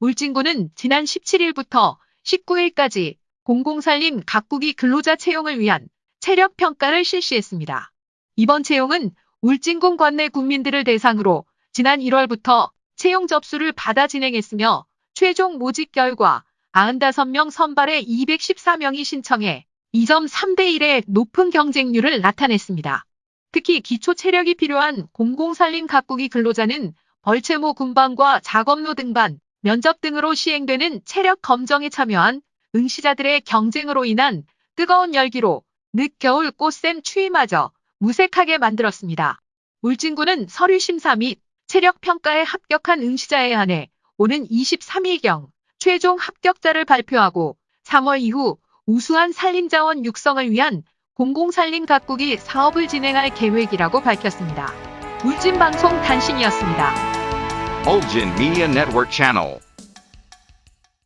울진군은 지난 17일부터 19일까지 공공산림 각국이 근로자 채용을 위한 체력 평가를 실시했습니다. 이번 채용은 울진군 관내 군민들을 대상으로 지난 1월부터 채용 접수를 받아 진행했으며 최종 모집 결과 95명 선발에 214명이 신청해 2.3대 1의 높은 경쟁률을 나타냈습니다. 특히 기초 체력이 필요한 공공산림 각국이 근로자는 벌채모 군반과 작업로 등반, 면접 등으로 시행되는 체력 검정에 참여한 응시자들의 경쟁으로 인한 뜨거운 열기로 늦겨울 꽃샘 추위마저 무색하게 만들었습니다. 울진군은 서류 심사 및 체력 평가에 합격한 응시자에 한해 오는 23일경 최종 합격자를 발표하고 3월 이후 우수한 산림자원 육성을 위한 공공산림 각국이 사업을 진행할 계획이라고 밝혔습니다. 울진방송 단신이었습니다. Ulgin Media Network Channel.